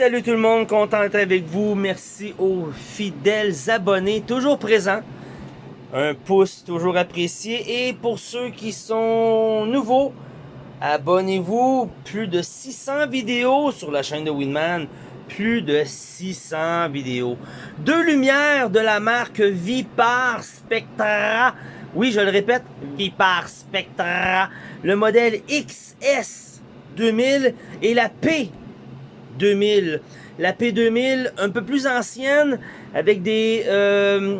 Salut tout le monde, content d'être avec vous. Merci aux fidèles abonnés, toujours présents. Un pouce toujours apprécié. Et pour ceux qui sont nouveaux, abonnez-vous. Plus de 600 vidéos sur la chaîne de Winman. Plus de 600 vidéos. Deux lumières de la marque Vipar Spectra. Oui, je le répète, Vipar Spectra. Le modèle XS 2000 et la P 2000. La P2000, un peu plus ancienne, avec des, euh,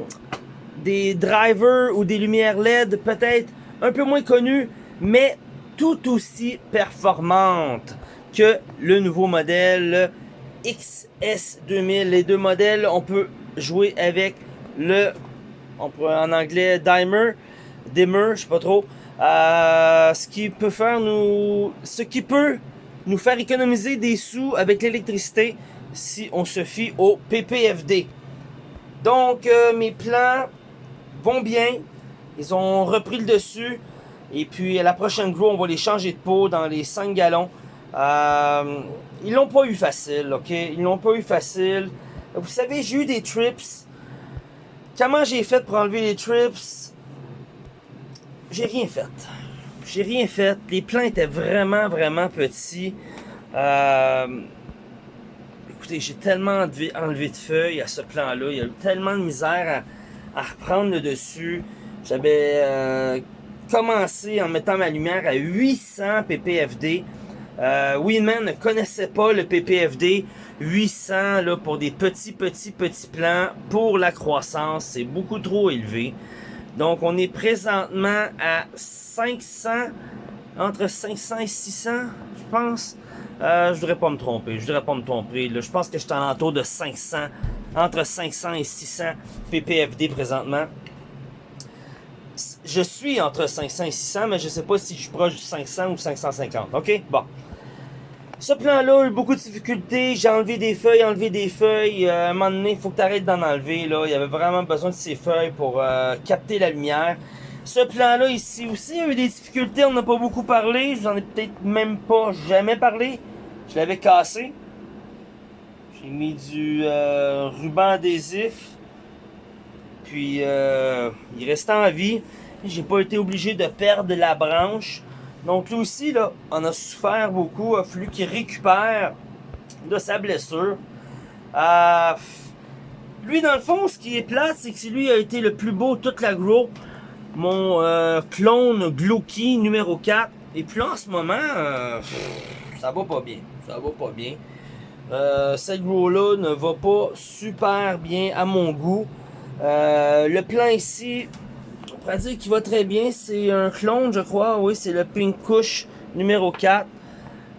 drivers ou des lumières LED peut-être un peu moins connues, mais tout aussi performantes que le nouveau modèle XS2000. Les deux modèles, on peut jouer avec le, on en anglais, Dimer, Dimmer, je sais pas trop. Euh, ce qui peut faire nous, ce qui peut nous faire économiser des sous avec l'électricité si on se fie au PPFD. Donc, euh, mes plans vont bien. Ils ont repris le dessus. Et puis, à la prochaine grow, on va les changer de peau dans les 5 gallons. Euh, ils l'ont pas eu facile, ok? Ils l'ont pas eu facile. Vous savez, j'ai eu des trips. Comment j'ai fait pour enlever les trips? J'ai rien fait j'ai rien fait. Les plants étaient vraiment, vraiment petits. Euh, écoutez, j'ai tellement enlevé, de feuilles à ce plan-là. Il y a eu tellement de misère à, reprendre le dessus. J'avais euh, commencé en mettant ma lumière à 800 ppfd. Euh, Winman ne connaissait pas le ppfd. 800 là, pour des petits, petits, petits plants pour la croissance, c'est beaucoup trop élevé. Donc, on est présentement à 500, entre 500 et 600, je pense. Euh, je voudrais pas me tromper, je voudrais pas me tromper. Je pense que je suis en de 500, entre 500 et 600 ppfd présentement. Je suis entre 500 et 600, mais je sais pas si je suis proche du 500 ou 550. OK? Bon. Ce plan-là a eu beaucoup de difficultés. J'ai enlevé des feuilles, enlevé des feuilles. Euh, à un moment donné, il faut que tu arrêtes d'en enlever. Là. Il y avait vraiment besoin de ces feuilles pour euh, capter la lumière. Ce plan-là ici aussi a eu des difficultés. On n'a pas beaucoup parlé. J'en ai peut-être même pas jamais parlé. Je l'avais cassé. J'ai mis du euh, ruban adhésif. Puis, il restait en vie. J'ai pas été obligé de perdre la branche. Donc lui aussi, là, on a souffert beaucoup. Il a fallu qu'il récupère de sa blessure. Euh, lui, dans le fond, ce qui est plate, c'est que lui a été le plus beau toute la grow. Mon euh, clone Glocky numéro 4. Et puis en ce moment, euh, ça va pas bien. Ça va pas bien. cette grow-là ne va pas super bien à mon goût. le plan ici, dire qu'il va très bien. C'est un clone, je crois. Oui, c'est le Pink Kush numéro 4.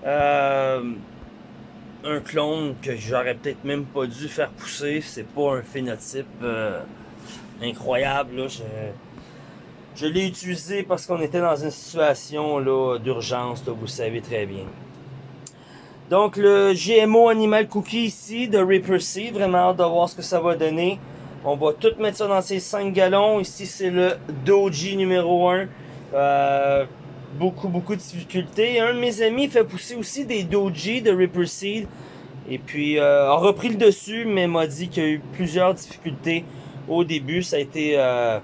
Euh, un clone que j'aurais peut-être même pas dû faire pousser. C'est pas un phénotype euh, incroyable. Je, l'ai utilisé parce qu'on était dans une situation d'urgence, vous savez très bien. Donc le GMO Animal Cookie ici de Reaper vraiment hâte de voir ce que ça va donner. On va tout mettre ça dans ces 5 gallons. Ici, c'est le Doji numéro 1. Euh, beaucoup, beaucoup de difficultés. Un de mes amis fait pousser aussi des Doji de Ripper Seed. Et puis, euh, a repris le dessus, mais m'a dit qu'il y a eu plusieurs difficultés au début. Ça a été euh,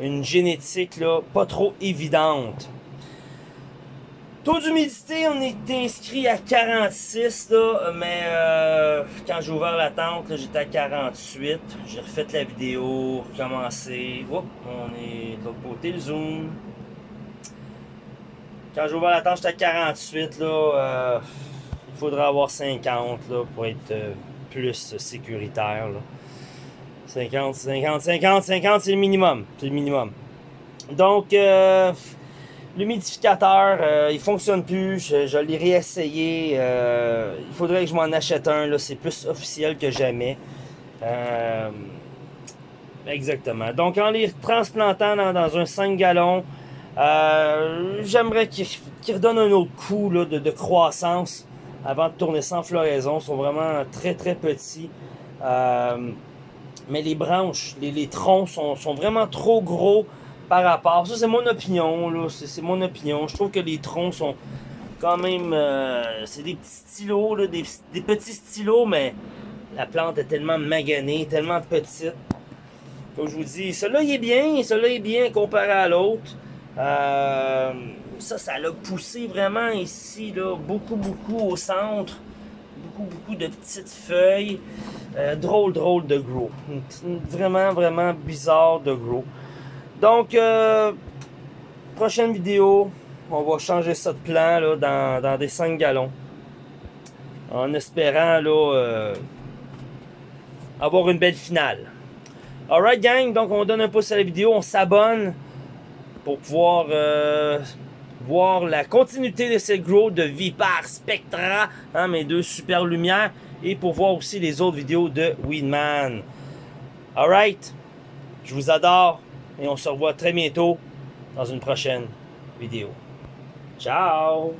une génétique là, pas trop évidente. Taux d'humidité, on est inscrit à 46, là, mais euh, quand j'ai ouvert la tente, j'étais à 48. J'ai refait la vidéo, recommencé. on est de l'autre côté, le zoom. Quand j'ai ouvert la tente, j'étais à 48, là. Euh, il faudrait avoir 50, là, pour être euh, plus sécuritaire, 50, 50, 50, 50, c'est le minimum. C'est le minimum. Donc, L'humidificateur, euh, il fonctionne plus. Je, l'ai réessayé. Euh, il faudrait que je m'en achète un. Là, c'est plus officiel que jamais. Euh, exactement. Donc, en les transplantant dans, un 5 gallons, j'aimerais qu'ils redonnent un autre coup de, croissance avant de tourner sans floraison. Ils sont vraiment très, très petits. mais les branches, les, troncs sont vraiment trop gros par rapport. Ça, c'est mon opinion, là. C'est mon opinion. Je trouve que les troncs sont quand même, euh, c'est des petits stylos, là, des, petits stylos, mais la plante est tellement maganée, tellement petite. Comme je vous dis, celui-là il est bien, celui-là est bien comparé à l'autre. Euh, ça, ça l'a poussé vraiment ici, là, beaucoup, beaucoup au centre. Beaucoup, beaucoup de petites feuilles. Euh, drôle, drôle de gros. Vraiment, vraiment bizarre de gros. Donc, euh, prochaine vidéo, on va changer ça de plan là, dans, des 5 gallons. En espérant euh, avoir une belle finale. Alright gang, donc on donne un pouce à la vidéo, on s'abonne pour pouvoir euh, voir la continuité de cette grow de Vipar Spectra, hein, mes deux super lumières, et pour voir aussi les autres vidéos de Weedman. Alright, je vous adore et on se revoit très bientôt dans une prochaine vidéo. Ciao